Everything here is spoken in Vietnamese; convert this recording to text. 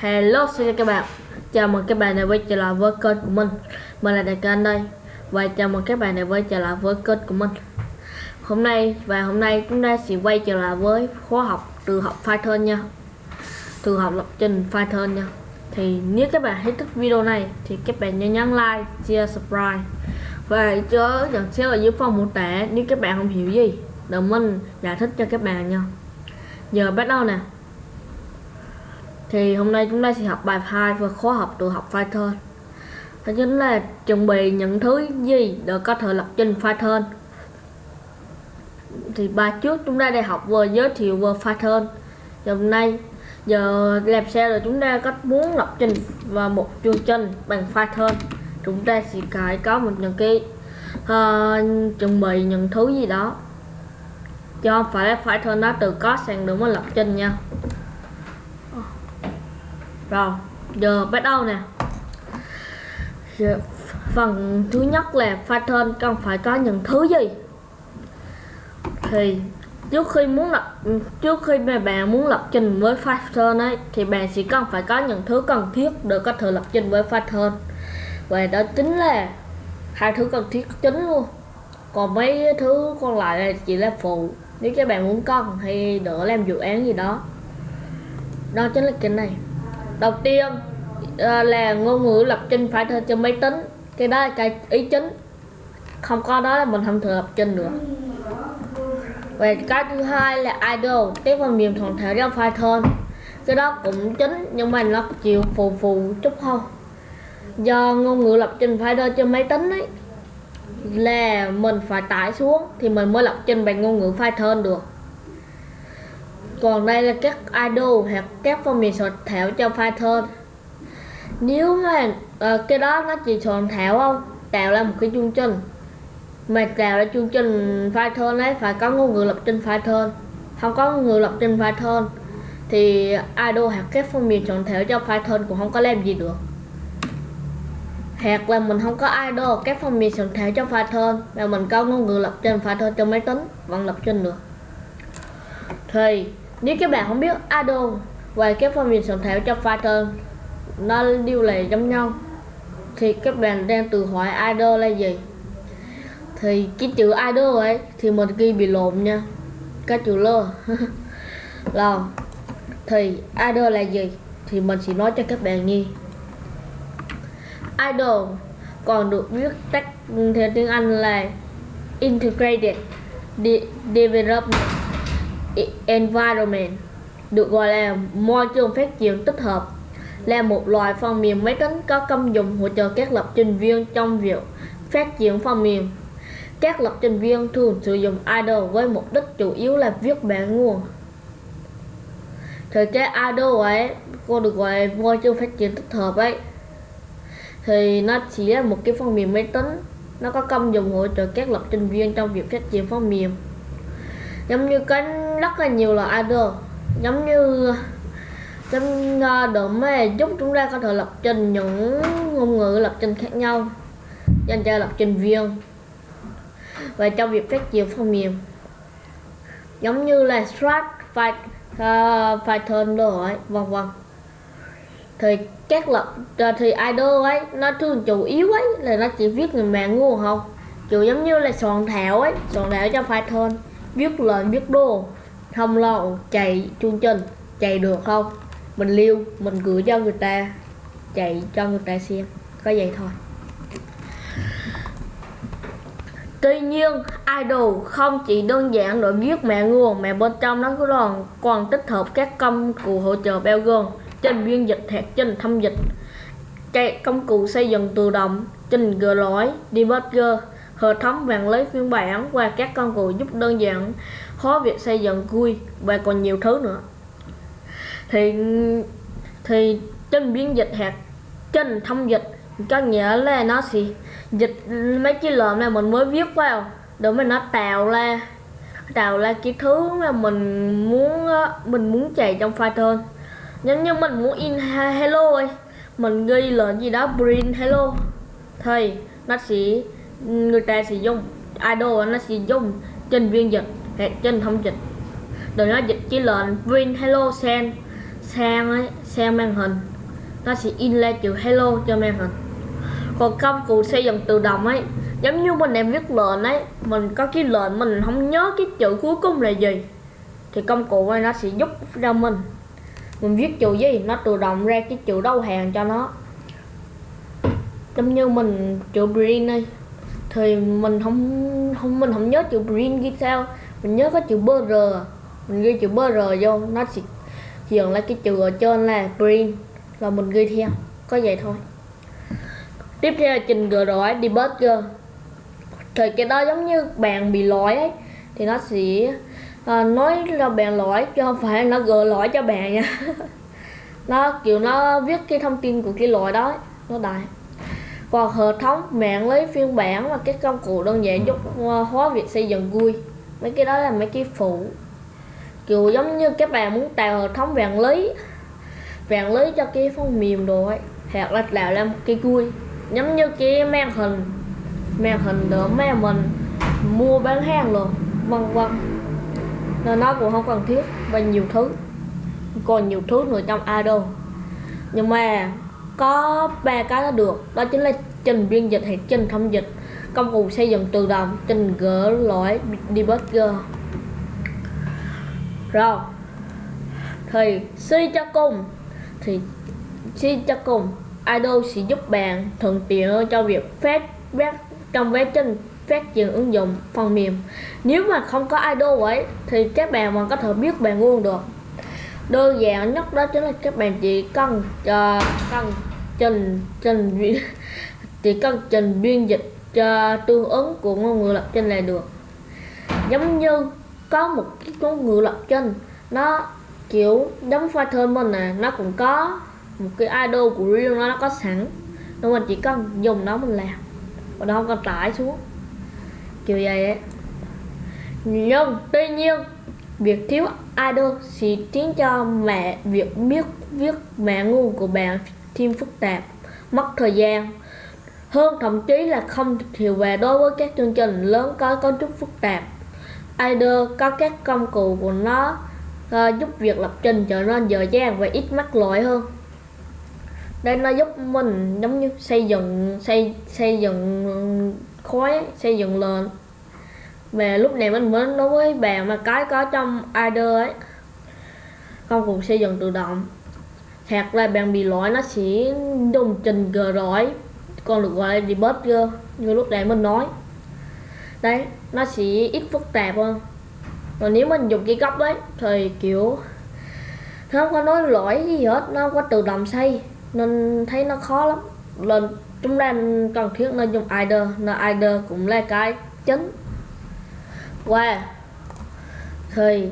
Hello xin chào các bạn. Chào mừng các bạn đã quay trở lại với kênh của mình. Mình là Đại Kênh đây. Và chào mừng các bạn đã quay trở lại với kênh của mình. Hôm nay và hôm nay chúng ta sẽ quay trở lại với khóa học từ học Python nha. Từ học lập trình Python nha. Thì nếu các bạn thấy thích video này Thì các bạn nhớ nhấn like, share, subscribe. Và chớ nhận xét ở dưới phần mô tả Nếu các bạn không hiểu gì Để mình giải thích cho các bạn nha. Giờ bắt đầu nè thì hôm nay chúng ta sẽ học bài 2 và khóa học tự học Python. Đó chính là chuẩn bị những thứ gì để có thể lập trình Python. Thì bài trước chúng ta đã học vừa giới thiệu về Python. Giờ hôm nay giờ làm sao rồi chúng ta có muốn lập trình và một chương trình bằng Python chúng ta sẽ phải có một những cái uh, chuẩn bị những thứ gì đó. Cho không phải là Python nó từ có sang đúng mà lập trình nha rồi giờ bắt đầu nè. Giờ, phần thứ nhất là pattern cần phải có những thứ gì? Thì trước khi muốn lập trước khi mà bạn muốn lập trình với pattern ấy thì bạn sẽ cần phải có những thứ cần thiết để có thể lập trình với pattern và đó chính là hai thứ cần thiết chính luôn. Còn mấy thứ còn lại là chỉ là phụ nếu các bạn muốn cần hay đỡ làm dự án gì đó. Đó chính là cái này đầu tiên ờ, là ngôn ngữ lập trình phải theo trên máy tính. Cái đó là cái ý chính. Không có đó là mình không thể lập trình được. Và cái thứ hai là idol cái phần mềm thuận thể trong Python cái đó cũng chính, nhưng mà nó chịu phù phù chút không do ngôn ngữ lập trình phải đưa trên máy tính ấy, là mình phải tải xuống thì mình mới lập trình bằng ngôn ngữ Python được còn đây là các idol hoặc các phần mềm soạn thảo cho Python nếu mà uh, cái đó nó chỉ soạn thảo không tạo ra một cái chương trình. Mà tạo ra chương trình Python ấy phải có ngôn ngữ lập trình Python không có ngôn ngữ lập trình Python thì idol hoặc các phần mềm soạn thảo cho Python cũng không có làm gì được. Hoặc là mình không có idol các phần mềm soạn thảo cho Python mà mình có ngôn ngữ lập trình Python cho máy tính vẫn lập trình được. Thì nếu các bạn không biết Ado và các phần mềm soạn thảo cho Python nó điều lệ giống nhau, thì các bạn đang tự hỏi Ado là gì? Thì cái chữ Ado ấy thì mình ghi bị lộn nha các chữ lơ. Là thì Ado là gì? Thì mình sẽ nói cho các bạn nghe. Idol còn được viết tắt theo tiếng Anh là Integrated De, Development. Environment được gọi là môi trường phát triển tích hợp là một loại phần mềm máy tính có công dụng hỗ trợ các lập trình viên trong việc phát triển phần mềm. Các lập trình viên thường sử dụng idle với mục đích chủ yếu là viết bản nguồn. Thì cái idle ấy, cô được gọi là môi trường phát triển tích hợp ấy, thì nó chỉ là một cái phần mềm máy tính, nó có công dụng hỗ trợ các lập trình viên trong việc phát triển phần mềm giống như cái rất là nhiều là idle giống như trong ờ, để mê giúp chúng ta có thể lập trình những ngôn ngữ lập trình khác nhau dành cho lập trình viên và trong việc phát triển phần mềm. Giống như là Strat, ờ, Python đồ ấy vân vân. Thì các lập ờ, thì idol ấy nó thường chủ yếu ấy là nó chỉ viết người mạng ngu không. Chủ giống như là soạn thảo ấy soạn thảo cho Python viết lời viết đồ không lo chạy chương trình chạy được không? Mình lưu mình gửi cho người ta chạy cho người ta xem có vậy thôi. Tuy nhiên, idol không chỉ đơn giản để viết mẹ nguồn mà bên trong nó còn còn tích hợp các công cụ hỗ trợ bao gồm trình biên dịch hoặc trình thâm dịch, các công cụ xây dựng tự động, trình gỡ lỗi, debugger, hệ thống vàng lấy phiên bản và các công cụ giúp đơn giản hóa việc xây dựng GUI và còn nhiều thứ nữa. Thì thì trên biến dịch hạt, trên thông dịch, có nghĩa là nó sẽ dịch mấy cái lợn này mình mới viết vào để mà nó tạo ra tạo ra cái thứ mà mình muốn mình muốn chạy trong Python giống như mình muốn in hello ấy mình ghi lệnh gì đó, print hello. Thì nó sẽ người ta sử dụng idol nó sử dụng trên viên dịch hay trên thông dịch. Để nó dịch chỉ lệnh win hello send sang ấy sang màn hình nó sẽ in lên chữ hello cho màn hình còn công cụ xây dựng tự động ấy, giống như mình em viết lệnh ấy, mình có cái lệnh mình không nhớ cái chữ cuối cùng là gì, thì công cụ này nó sẽ giúp cho mình. Mình viết chữ gì, nó tự động ra cái chữ đầu hàng cho nó. Giống như mình chữ green đây thì mình không không mình không nhớ chữ green ghi sao. Mình nhớ có chữ br mình ghi chữ br vô nó sẽ hiện lại cái chữ ở trên là green là mình ghi theo. Có vậy thôi. Tiếp theo là trình gỡ rối debugger thì cái đó giống như bạn bị lỗi ấy thì nó sẽ à, nói là bạn lỗi chứ không phải nó gỡ lỗi cho bạn nha. Nó kiểu nó viết cái thông tin của cái lỗi đó nó đại còn hệ thống mạng lưới phiên bản và các công cụ đơn giản giúp ờ, hóa việc xây dựng vui. Mấy cái đó là mấy cái phụ. Kiểu giống như các bạn muốn tạo hệ thống mạng lưới mạng lưới cho cái phần mềm đồ ấy hoặc là tạo ra một cái vui. Giống như cái màn hình màn hình để mà mình mua bán hàng rồi vân vân. Nên nó cũng không cần thiết và nhiều thứ. Còn nhiều thứ nữa trong idol nhưng mà có ba cái nó được. Đó chính là trình biên dịch hay trình thông dịch. Công cụ xây dựng tự động trình gỡ lỗi debugger rồi. Thì suy cho cùng thì suy cho cùng idol sẽ giúp bạn thuận tiện hơn cho việc phát web trong quá trình phát triển ứng dụng phần mềm. Nếu mà không có idol ấy thì các bạn vẫn có thể biết bạn luôn được. Đơn giản nhất đó chính là các bạn chỉ cần uh, cần trần trình chỉ cần trần biên dịch cho tương ứng của ngôn ngữ lập trình là được. Giống như có một cái ngôn ngữ lập trình nó kiểu giống Python mình nè, nó cũng có một cái idol của riêng nó nó có sẵn. Nên mình chỉ cần dùng nó mình làm, và nó không cần tải xuống. Kiểu vậy ấy. Nhưng tuy nhiên, việc thiếu idol sẽ khiến cho mẹ, việc biết, viết mẹ ngu của bạn thêm phức tạp mất thời gian. Hơn thậm chí là không hiệu quả đối với các chương trình lớn có cấu trúc phức tạp. IDE có các công cụ của nó uh, giúp việc lập trình trở nên dễ dàng và ít mắc lỗi hơn. Đây nó giúp mình giống như xây dựng xây xây dựng khối xây dựng lên. và lúc này mình mới nói với bạn mà cái có trong IDE ấy. Công cụ xây dựng tự động hoặc là bạn bị lỗi nó sẽ dùng trình gờ rỗi còn được gọi là debugger như lúc nãy mình nói. Đấy, nó sẽ ít phức tạp hơn. Còn nếu mình dùng cái góc đấy, thì kiểu, nó không có nói lỗi gì hết, nó không có tự động xây nên thấy nó khó lắm. Lần chúng ta cần thiết nên dùng either. Nên either cũng là cái chính qua wow. thì